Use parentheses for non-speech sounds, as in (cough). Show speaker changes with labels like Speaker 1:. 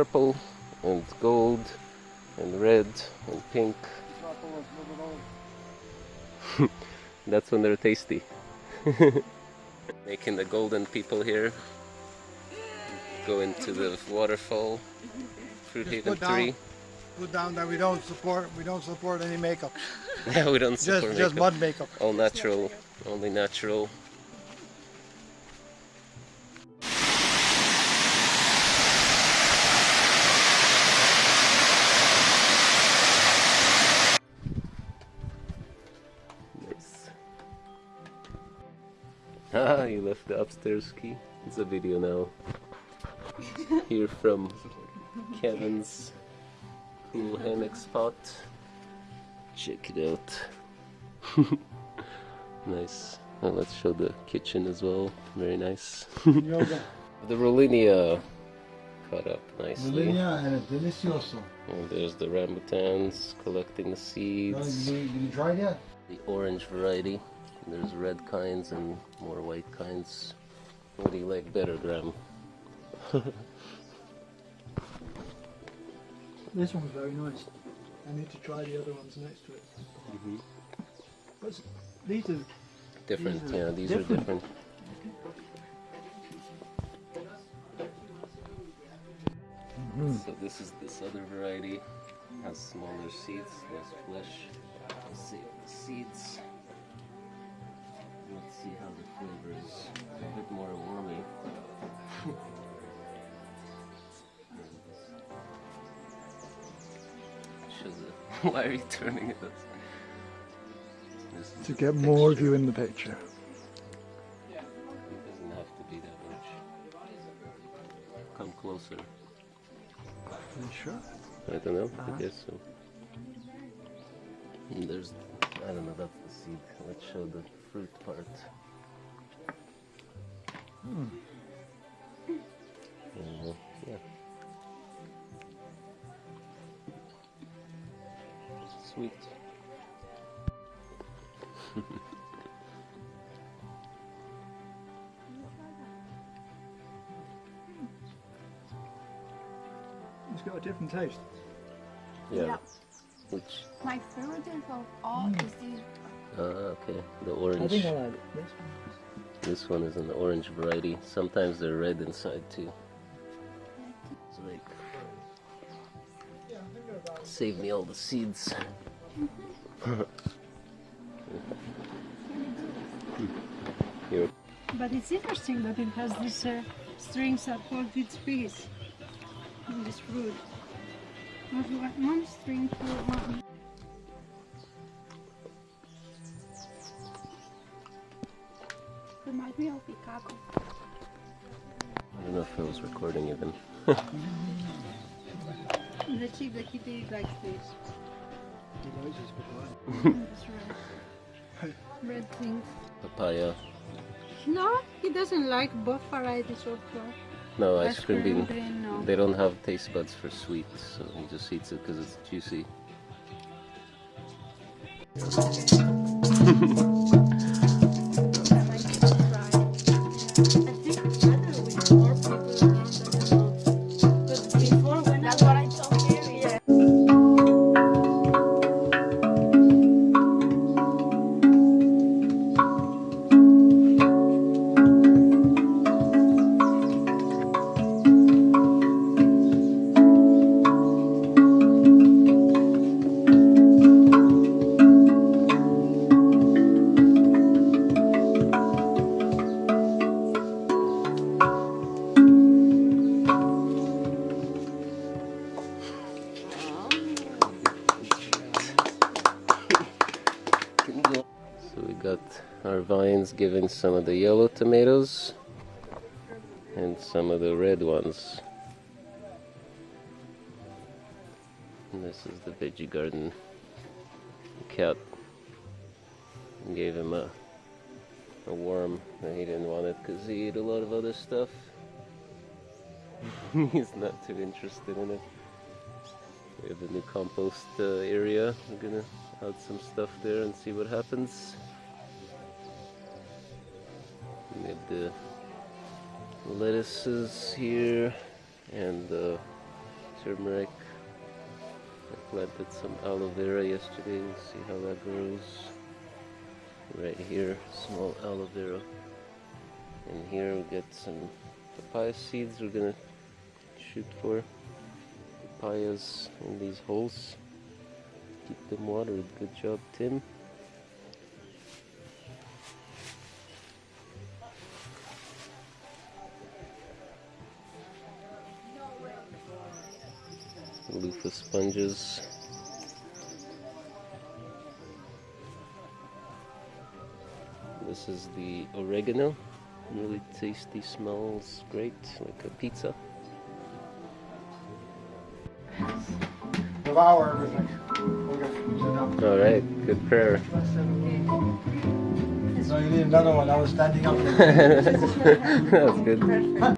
Speaker 1: purple and gold and red and pink. (laughs) That's when they're tasty. (laughs) Making the golden people here go into the waterfall, Fruit
Speaker 2: Just
Speaker 1: Haven
Speaker 2: put down-
Speaker 1: 3.
Speaker 2: Put down that we don't support we don't support any makeup. (laughs)
Speaker 1: Yeah, we don't
Speaker 2: Just
Speaker 1: support
Speaker 2: just
Speaker 1: makeup.
Speaker 2: mud makeup.
Speaker 1: All natural, only natural. The upstairs key. It's a video now. Here from Kevin's cool hammock spot. Check it out. (laughs) nice. Well, let's show the kitchen as well. Very nice.
Speaker 2: Yoga. (laughs)
Speaker 1: The Rollinia cut up nicely.
Speaker 2: Melania and a delicioso.
Speaker 1: And there's the rambutans collecting the
Speaker 2: No,
Speaker 1: seeds.
Speaker 2: Oh, you, you tried yet?
Speaker 1: The orange variety. There's red kinds and more white kinds. What do you like better, Graham? (laughs)
Speaker 2: This one's very nice. I need to try the other ones next to it. Mm-hmm. But s- these are
Speaker 1: Different,
Speaker 2: These are
Speaker 1: yeah, these
Speaker 2: different.
Speaker 1: are different. Mm-hmm. So this is this other variety. Has smaller seeds, less flesh. Shows. (laughs) Why are you turning is
Speaker 2: to get more of you in the picture.
Speaker 1: It doesn't have to be that much. Come closer.
Speaker 2: Are you sure?
Speaker 1: I don't know.
Speaker 2: Uh-huh.
Speaker 1: I guess so. And there's, I don't know. That's the seed. Let's show the fruit part.
Speaker 2: Hmm.
Speaker 1: Sweet. (laughs)
Speaker 2: It's got a different taste.
Speaker 1: Yeah.
Speaker 3: Yeah.
Speaker 1: Which?
Speaker 3: My favorite of all is this.
Speaker 1: Ah, okay. The orange.
Speaker 2: I think I like it. This one.
Speaker 1: This one is an orange variety. Sometimes they're red inside too. It's like save me all the seeds.
Speaker 4: But it's interesting that it has these uh, strings that hold its piece in this fruit. Not one, one string for one.
Speaker 3: Reminds me of Picaco.
Speaker 1: I don't know if I was recording even. (laughs)
Speaker 4: The chick, the kitty likes this.
Speaker 2: He likes his papaya.
Speaker 4: This red. Red things.
Speaker 1: Papaya.
Speaker 4: No, he doesn't like both varieties of uh,
Speaker 1: No, ice cream bean.
Speaker 4: green, no.
Speaker 1: They don't have taste buds for sweet, so he just eats it because it's juicy. (laughs) So we got our vines giving some of the yellow tomatoes and some of the red ones. And this is the veggie garden. The cat gave him a, a worm and he didn't want it because he ate a lot of other stuff. (laughs) He's not too interested in it. We have a new compost uh, area. We're gonna add some stuff there and see what happens. We have the lettuces here and uh, turmeric. I planted some aloe vera yesterday. We'll see how that grows. Right here, small aloe vera. And here we got some papaya seeds we're gonna shoot for. Papayas in these holes. Keep them watered. Good job, Tim. loofah sponges. This is the oregano. Really tasty, smells great, like a pizza.
Speaker 2: Devour everything. Okay, sit down.
Speaker 1: Alright, good prayer.
Speaker 2: So you need another one. I was standing up. (laughs)
Speaker 1: That's good.